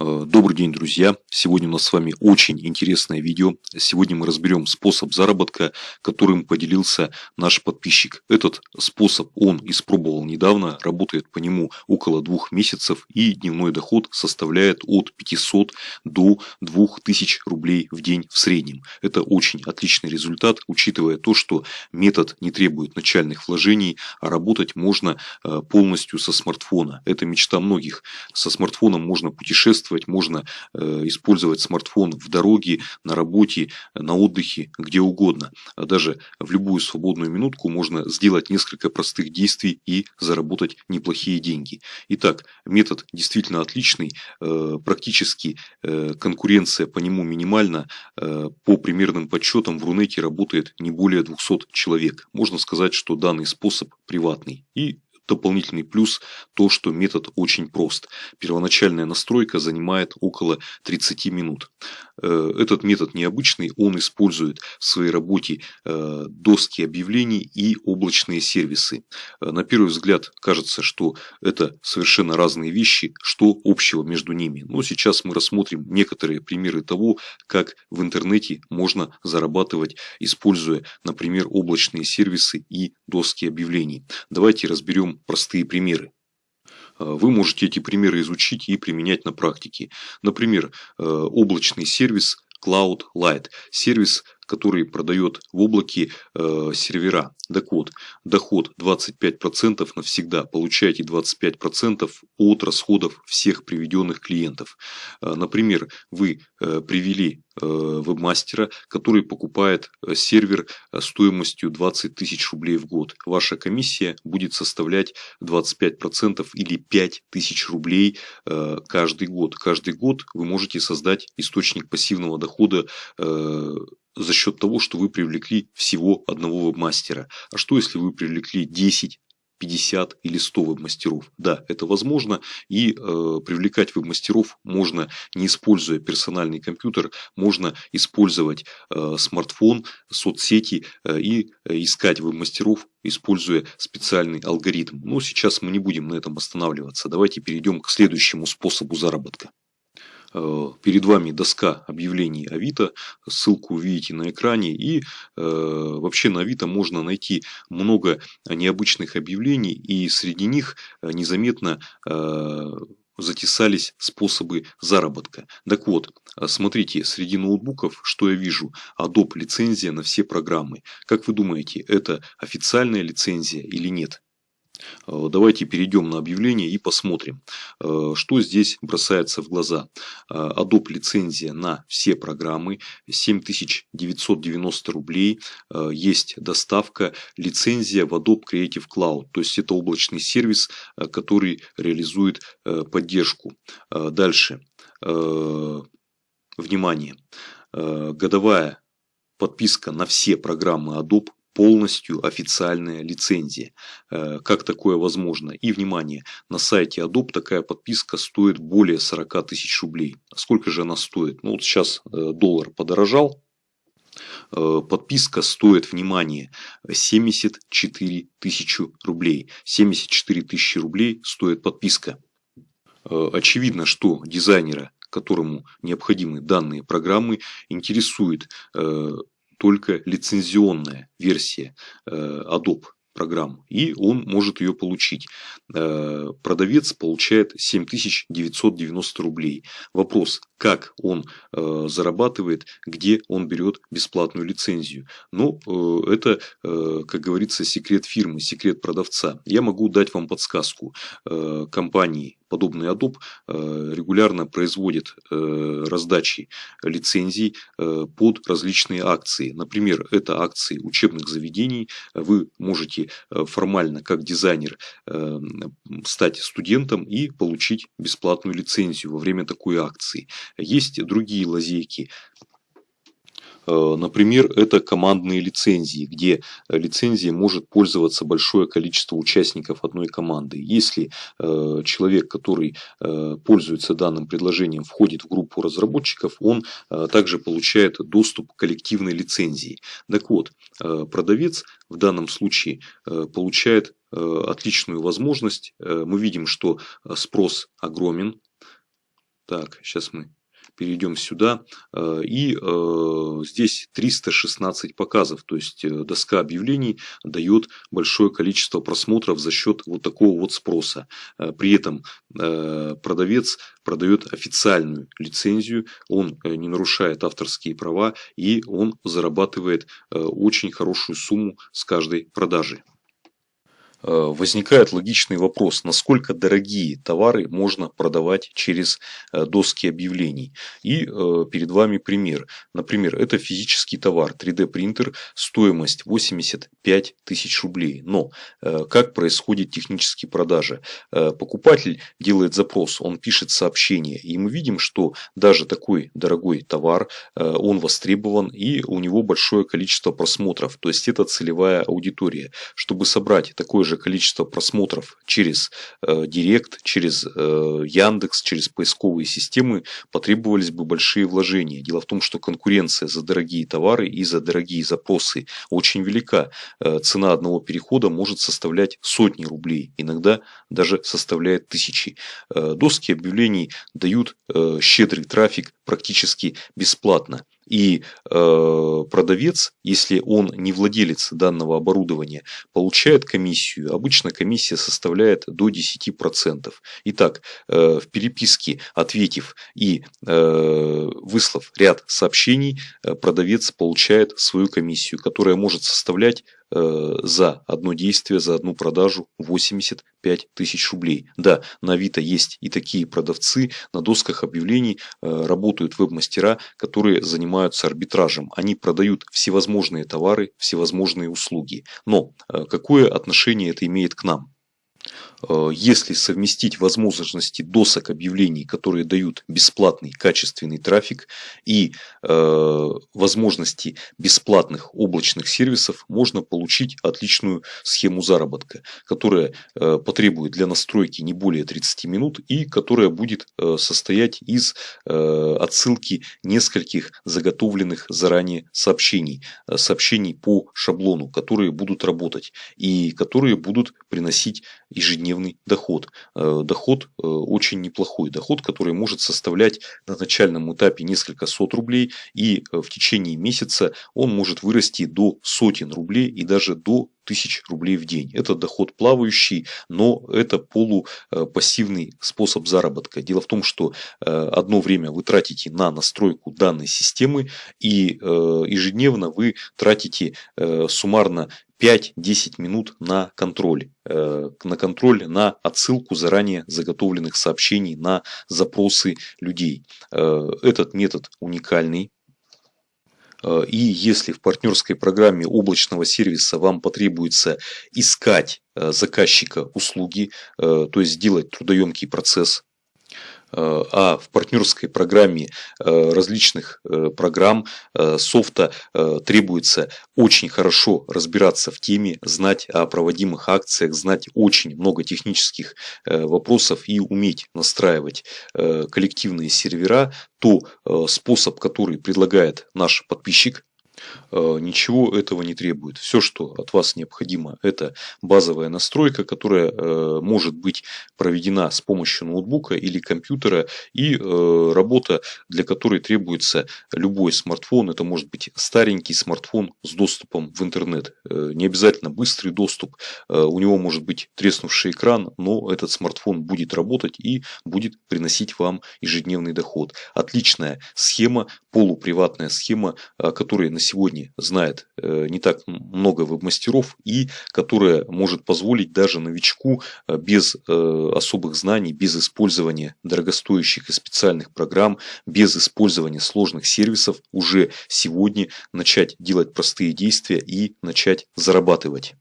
Э, добрый день, друзья! Сегодня у нас с вами очень интересное видео. Сегодня мы разберем способ заработка, которым поделился наш подписчик. Этот способ он испробовал недавно, работает по нему около двух месяцев и дневной доход составляет от 500 до 2000 рублей в день в среднем. Это очень отличный результат, учитывая то, что метод не требует начальных вложений, а работать можно э, полностью со смартфона. Это мечта многих. Со смартфоном можно путешествовать путешествовать, можно э, использовать смартфон в дороге, на работе, на отдыхе, где угодно. А даже в любую свободную минутку можно сделать несколько простых действий и заработать неплохие деньги. Итак, метод действительно отличный, э, практически э, конкуренция по нему минимальна. По примерным подсчетам в Рунете работает не более 200 человек. Можно сказать, что данный способ приватный. И дополнительный плюс то, что метод очень прост. Первоначальная настройка занимает около 30 минут. Э, этот метод необычный, он использует в своей работе э, доски объявлений и облачные сервисы. Э, на первый взгляд кажется, что это совершенно разные вещи, что общего между ними. Но сейчас мы рассмотрим некоторые примеры того, как в интернете можно зарабатывать, используя, например, облачные сервисы и доски объявлений. Давайте разберем простые примеры. Э, вы можете эти примеры изучить и применять на практике. Например, э, облачный сервис Cloud Light. Сервис который продает в облаке э, сервера. Так вот, доход 25% навсегда. Получаете 25% от расходов всех приведенных клиентов. Э, например, вы э, привели вебмастера, который покупает э, сервер э, стоимостью 20 тысяч рублей в год. Ваша комиссия будет составлять 25% или 5 тысяч рублей э, каждый год. Каждый год вы можете создать источник пассивного дохода э, за счет того, что вы привлекли всего одного веб-мастера. А что если вы привлекли 10, 50 или 100 веб-мастеров. Да, это возможно. И э, привлекать веб-мастеров можно не используя персональный компьютер, можно использовать э, смартфон, соцсети э, и э, искать веб-мастеров, используя специальный алгоритм. Но сейчас мы не будем на этом останавливаться. Давайте перейдем к следующему способу заработка. Э, перед вами доска объявлений Авито, ссылку увидите на экране. И э, вообще на Авито можно найти много необычных объявлений, и среди них э, незаметно затесались способы заработка. Так вот, смотрите, среди ноутбуков, что я вижу, Adobe лицензия на все программы. Как вы думаете, это официальная лицензия или нет? Э, давайте перейдем на объявление и посмотрим, э, что здесь бросается в глаза. Э, Adobe лицензия на все программы 7990 рублей. Есть доставка, лицензия в Adobe Creative Cloud. То есть это облачный сервис, который реализует поддержку. Дальше. Внимание. Годовая подписка на все программы Adobe полностью официальная лицензия. Э, как такое возможно? И, внимание, на сайте Adobe такая подписка стоит более 40 тысяч рублей. Сколько же она стоит? Ну вот сейчас э, доллар подорожал, э, подписка стоит, внимание, 74 тысячи рублей. 74 тысячи рублей стоит подписка. Очевидно, что дизайнера, которому необходимы данные программы, интересует только лицензионная версия э, Adobe программу, и он может ее получить. Э, продавец получает 7990 рублей. Вопрос, как он э, зарабатывает, где он берет бесплатную лицензию. Но ну, это, как говорится, секрет фирмы, секрет продавца. Я могу дать вам подсказку. Компании подобный Adobe э, регулярно производит э, раздачи лицензий э, под различные акции. Например, это акции учебных заведений. Вы можете формально, как дизайнер, стать студентом и получить бесплатную лицензию во время такой акции. Есть другие лазейки. Э, например, это командные лицензии, где лицензией может пользоваться большое количество участников одной команды. Если э, человек, который э, пользуется данным предложением, входит в группу разработчиков, он также получает доступ к коллективной лицензии. Так вот, продавец в данном случае получает отличную возможность. Мы видим, что спрос огромен Так, сейчас мы перейдем сюда. Э, и э, здесь 316 показов. То есть э, доска объявлений дает большое количество просмотров за счет вот такого вот спроса. При этом продавец продает официальную лицензию, он не нарушает авторские права и он зарабатывает очень хорошую сумму с каждой продажи. Э, возникает логичный вопрос, насколько дорогие товары можно продавать через э, доски объявлений. И э, перед вами пример. Например, это физический товар, 3D принтер, стоимость 85 тысяч рублей. Но как происходит технические продажи? Покупатель делает запрос, он пишет сообщение, и мы видим, что даже такой дорогой товар, он востребован и у него большое количество просмотров. То есть это целевая аудитория. Чтобы собрать такое же же количество просмотров через э, Директ, через э, Яндекс, через поисковые системы потребовались бы большие вложения. Дело в том, что конкуренция за дорогие товары и за дорогие запросы очень велика. Э, цена одного перехода может составлять сотни рублей, иногда даже составляет тысячи. Э, доски объявлений дают э, щедрый трафик практически бесплатно. И э, продавец, если он не владелец данного оборудования, получает комиссию. Обычно комиссия составляет до 10%. Итак, э, в переписке, ответив и э, выслав ряд сообщений, э, продавец получает свою комиссию, которая может составлять за одно действие, за одну продажу 85 тысяч рублей. Да, на Авито есть и такие продавцы, на досках объявлений э, работают веб-мастера, которые занимаются арбитражем. Они продают всевозможные товары, всевозможные услуги. Но э, какое отношение это имеет к нам? Э, если совместить возможности досок объявлений, которые дают бесплатный качественный трафик и э, возможности бесплатных облачных сервисов, можно получить отличную схему заработка, которая э, потребует для настройки не более 30 минут и которая будет состоять из отсылки нескольких заготовленных заранее сообщений, сообщений по шаблону, которые будут работать и которые будут приносить ежедневный доход. Э, доход э, очень неплохой. Доход, который может составлять на начальном этапе несколько сот рублей. И э, в течение месяца он может вырасти до сотен рублей и даже до тысяч рублей в день. Это доход плавающий, но это полупассивный способ заработка. Дело в том, что одно время вы тратите на настройку данной системы и ежедневно вы тратите суммарно 5-10 минут на контроль. Э, на контроль, на отсылку заранее заготовленных сообщений на запросы людей. Э, этот метод уникальный. Э, и если в партнерской программе облачного сервиса вам потребуется искать заказчика услуги, то есть сделать трудоемкий процесс, Э, а в партнерской программе э, различных э, программ софта требуется очень хорошо разбираться в теме, знать о проводимых акциях, знать очень много технических вопросов и уметь настраивать коллективные сервера, то способ, который предлагает наш подписчик, Э, ничего этого не требует. Все, что от вас необходимо, это базовая настройка, которая э, может быть проведена с помощью ноутбука или компьютера и э, работа, для которой требуется любой смартфон. Это может быть старенький смартфон с доступом в интернет. Не обязательно быстрый доступ. У него может быть треснувший экран, но этот смартфон будет работать и будет приносить вам ежедневный доход. Отличная схема, полуприватная схема, которой на сегодня знает э, не так много веб-мастеров и которая может позволить даже новичку э, без э, особых знаний, без использования дорогостоящих и специальных программ, без использования сложных сервисов уже сегодня начать делать простые действия и начать зарабатывать.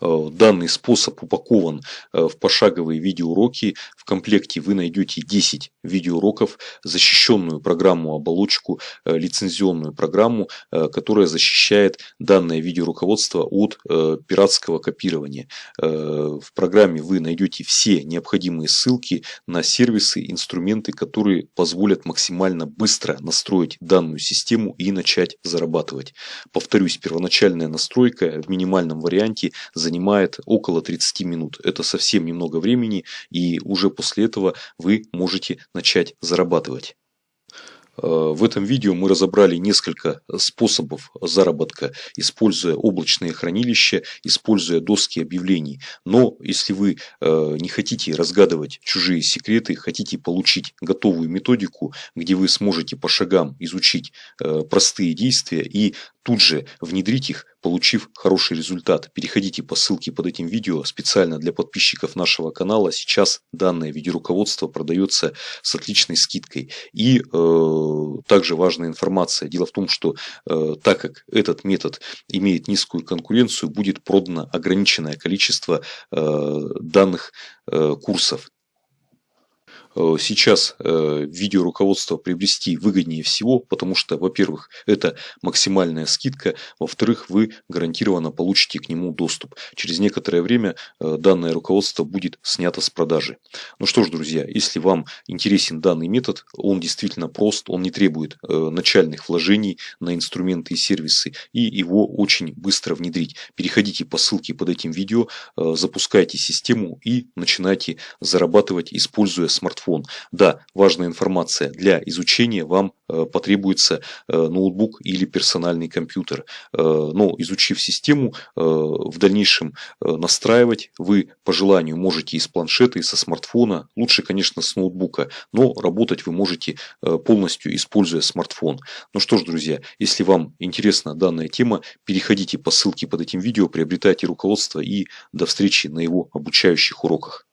Э, данный способ упакован э, в пошаговые видеоуроки. В комплекте вы найдете 10 видеоуроков, защищенную программу оболочку, э, лицензионную программу, которая защищает данное видеоруководство от пиратского копирования. В программе вы найдете все необходимые ссылки на сервисы, инструменты, которые позволят максимально быстро настроить данную систему и начать зарабатывать. Повторюсь, первоначальная настройка в минимальном варианте – занимает около 30 минут. Это совсем немного времени и уже после этого вы можете начать зарабатывать. Э, в этом видео мы разобрали несколько способов заработка, используя облачные хранилища, используя доски объявлений. Но если вы э, не хотите разгадывать чужие секреты, хотите получить готовую методику, где вы сможете по шагам изучить э, простые действия и тут же внедрить их, получив хороший результат. Переходите по ссылке под этим видео специально для подписчиков нашего канала. Сейчас данное видеоруководство продается с отличной скидкой. И э, также важная информация. Дело в том, что э, так как этот метод имеет низкую конкуренцию, будет продано ограниченное количество э, данных э, курсов. Э, сейчас э, видеоруководство приобрести выгоднее всего, потому что, во-первых, это максимальная скидка, во-вторых, вы гарантированно получите к нему доступ. Через некоторое время э, данное руководство будет снято с продажи. Ну что ж, друзья, если вам интересен данный метод, он действительно прост, он не требует начальных вложений на инструменты и сервисы, и его очень быстро внедрить. Переходите по ссылке под этим видео, запускайте систему и начинайте зарабатывать, используя смартфон смартфон. Да, важная информация. Для изучения вам э, потребуется э, ноутбук или персональный компьютер. Э, но изучив систему, в дальнейшем настраивать вы по желанию можете из планшета, и со смартфона. Лучше, конечно, с ноутбука, но работать вы можете полностью используя смартфон. Ну что ж, друзья, если вам интересна данная тема, переходите по ссылке под этим видео, приобретайте руководство и до встречи на его обучающих уроках.